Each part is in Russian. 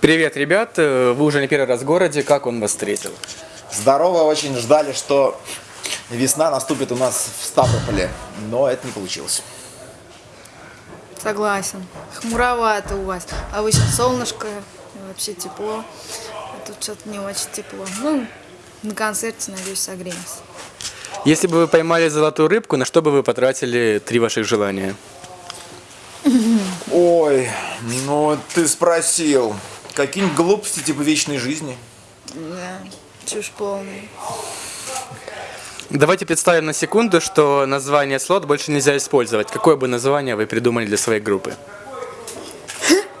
Привет, ребят! Э, Вы уже не первый раз в городе. Как он вас встретил? Здорово, очень ждали, что весна наступит у нас в Ставрополе, но это не получилось. Согласен. Хмуровато у вас. А вы сейчас солнышко, вообще тепло. А тут что-то не очень тепло. Ну, на концерте, надеюсь, согреемся. Если бы вы поймали золотую рыбку, на что бы вы потратили три ваших желания? Ой, ну ты спросил. Какие-нибудь глупости типа вечной жизни? Да, чушь полная. Давайте представим на секунду, что название слот больше нельзя использовать. Какое бы название вы придумали для своей группы?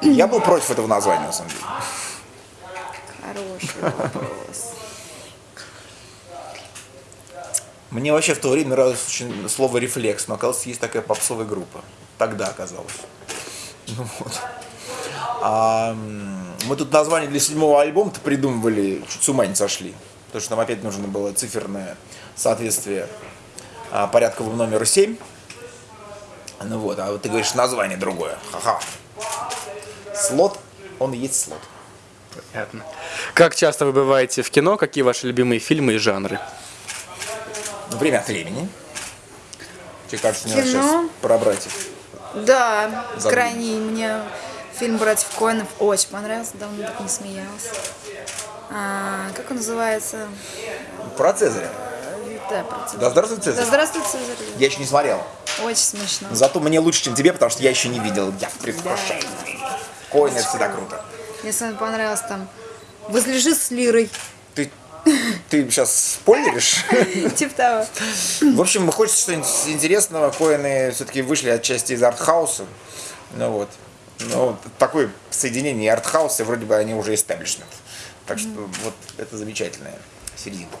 Я был против этого названия, на самом деле. Хороший вопрос. Мне вообще в то время нравилось очень слово «рефлекс», но оказалось, есть такая попсовая группа. Тогда оказалось. Ну вот. А, мы тут название для седьмого альбома-то придумывали, чуть с ума не сошли. Потому что нам опять нужно было циферное соответствие а, порядковому номеру 7. Ну вот, а вот ты говоришь название другое. Ха-ха. Слот, он и есть слот. Понятно. Как часто вы бываете в кино? Какие ваши любимые фильмы и жанры? Ну, время от времени. Тебе кажется, мне надо сейчас про братьев. Да, Забыл. крайний мне фильм «Братьев Коэнов» очень понравился, давно так не смеялась. А, как он называется? Про Цезаря. Да, про Цезаря. Да здравствуй, Да Цезарь. здравствуй, Цезарь. Я еще не смотрел. Очень смешно. Зато мне лучше, чем тебе, потому что я еще не видел. Я в предвкушении. Коин это всегда круто. Мне самое понравилось там «Возлежи с лирой». Ты, сейчас спойлеришь? Типа того. В общем, хочется что-нибудь интересного. Коины все-таки вышли отчасти из артхауса. Ну вот. Ну, такое соединение артхауса, вроде бы они уже истеблишмент. Так что вот это замечательная серединка.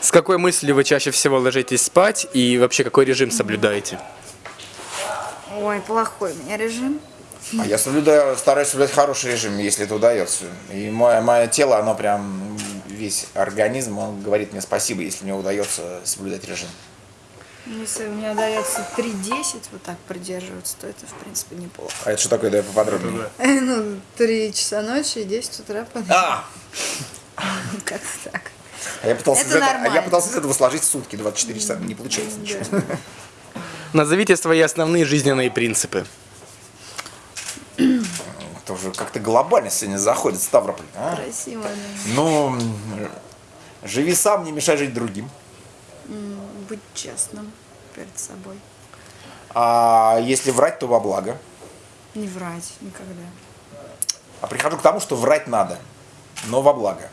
С какой мыслью вы чаще всего ложитесь спать и вообще какой режим соблюдаете? Ой, плохой у меня режим. А я соблюдаю, стараюсь соблюдать хороший режим, если это удается. И мое, мое тело, оно прям, весь организм, он говорит мне спасибо, если мне удается соблюдать режим. Если у меня удается 3.10 вот так придерживаться, то это, в принципе, неплохо. А это что такое, да, поподробнее? Ну, 3 часа ночи и 10 утра. А! Как-то так. А я пытался, Это из этого, а я пытался из этого сложить сутки, 24 часа, не получается ничего. Назовите свои основные жизненные принципы. Это уже как-то глобально сегодня заходит Ставрополь. а? Красиво, да. Ну, живи сам, не мешай жить другим. Быть честным перед собой. А если врать, то во благо. Не врать никогда. А прихожу к тому, что врать надо, но во благо.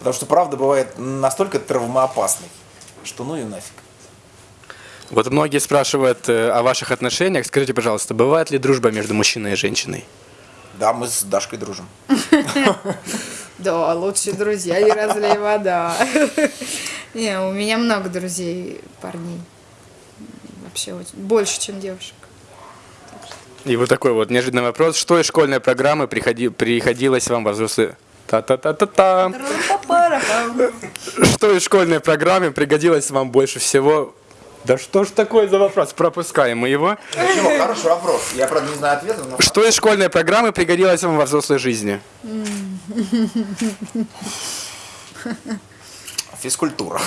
Потому что правда бывает настолько травмоопасной, что ну и нафиг. Вот многие спрашивают э, о ваших отношениях. Скажите, пожалуйста, бывает ли дружба между мужчиной и женщиной? Да, мы с Дашкой дружим. Да, лучшие друзья, не разлей вода. Не, у меня много друзей, парней. Вообще очень- больше, чем девушек. И вот такой вот неожиданный вопрос. Что из школьной программы приходи- приходилось вам во взрослые... Та-та-та-та-та. Что из школьной программы пригодилось вам больше всего? Да что ж такое за вопрос? Пропускаем мы его. Ничего, хороший вопрос. Я, правда, не знаю ответа, но... Что из школьной программы пригодилось вам во взрослой жизни? Физкультура.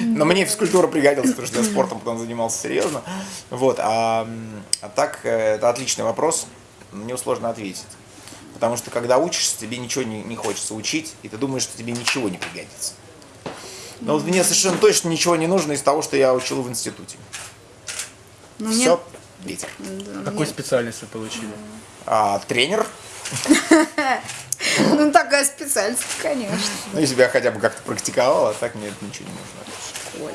Но мне физкультура пригодилась, потому что я спортом потом занимался серьезно. Вот, а, а так, э, это отличный вопрос. Него сложно ответить. Потому что когда учишься, тебе ничего не, не хочется учить, и ты думаешь, что тебе ничего не пригодится. Но вот мне совершенно точно ничего не нужно из того, что я учил в институте. Ну, мне- Все, ветер. Какую специальность вы получили? А, тренер, Ну, такая специальность, конечно. ну, если бы я хотя бы как-то практиковал, а так мне это ничего не нужно.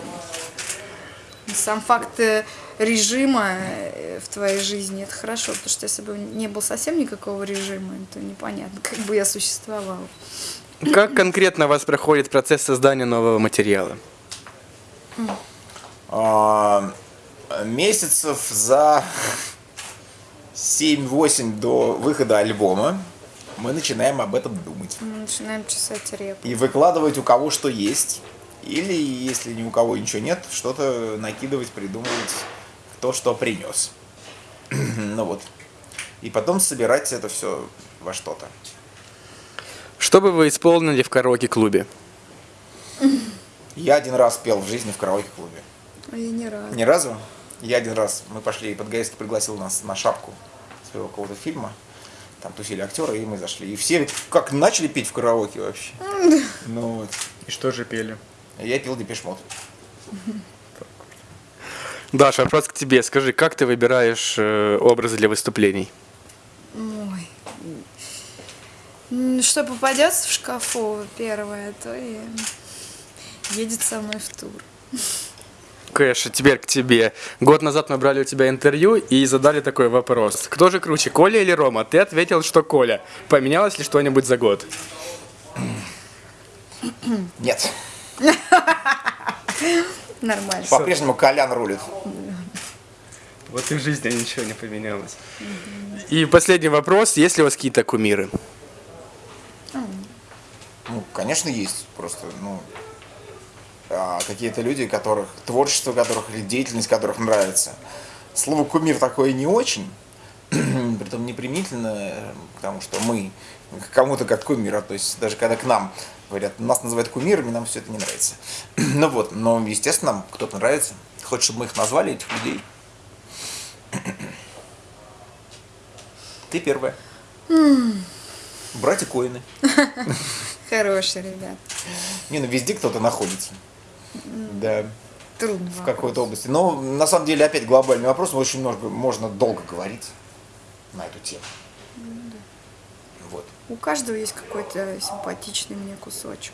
Сам факт э, режима э, в твоей жизни это хорошо, потому что если бы не было совсем никакого режима, то непонятно, как бы я существовала. Как конкретно у вас проходит процесс создания нового материала? А, месяцев за 7-8 до выхода альбома мы начинаем об этом думать. Мы начинаем чесать репу. И выкладывать у кого что есть. Или, если ни у кого ничего нет, что-то накидывать, придумывать, кто что принес. ну вот. и потом собирать это все во что-то. Что бы вы исполнили в караоке-клубе? Я один раз пел в жизни в караоке-клубе. А я ни разу. Ни разу. Я один раз, мы пошли, Подгорецкий пригласил нас на шапку своего какого-то фильма. Там тусили актеры, и мы зашли. И все как начали петь в караоке вообще. Ну вот. И что же пели? Я пил депешмот. Даша, вопрос к тебе. Скажи, как ты выбираешь э, образы для выступлений? Ой. М, Что попадется в шкафу первое, то и едет со мной в тур. Кэш, теперь к тебе. Год назад мы брали у тебя интервью и задали такой вопрос. Кто же круче, Коля или Рома? Ты ответил, что Коля. Поменялось ли что-нибудь за год? Нет. Нормально. По-прежнему Колян рулит. Вот и в жизни ничего не поменялось. И последний вопрос. Есть ли у вас какие-то кумиры? Конечно, есть. Просто, ну, а, какие-то люди, которых, творчество которых или деятельность которых нравится. Слово кумир такое не очень, притом непримительно, потому что мы к кому-то как кумир, то есть даже когда к нам говорят, нас называют кумирами, нам все это не нравится. Ну вот, но, естественно, нам кто-то нравится. Хочет, чтобы мы их назвали, этих людей. Ты первая. Братья Коины. Хорошие ребят. Не, ну везде кто-то находится. Да, Трудно. в какой-то области. Но на самом деле опять глобальный вопрос, очень много, можно долго говорить на эту тему. Вот. У каждого есть какой-то симпатичный мне кусочек.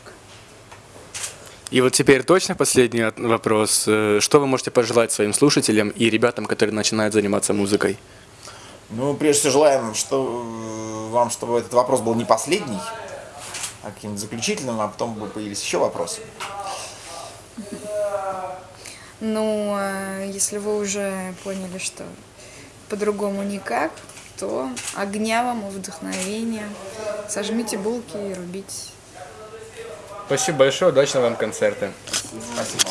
И вот теперь точно последний вопрос. Э, Что вы можете пожелать своим слушателям и ребятам, которые начинают заниматься музыкой? Ну, прежде всего желаем, что э, вам, чтобы этот вопрос был не последний, каким-нибудь заключительным, а потом бы появились еще вопросы. Ну, э, если вы уже поняли, что по-другому никак, то огня вам и вдохновения. Сожмите булки и рубите. Спасибо большое, удачного вам концерта. Спасибо.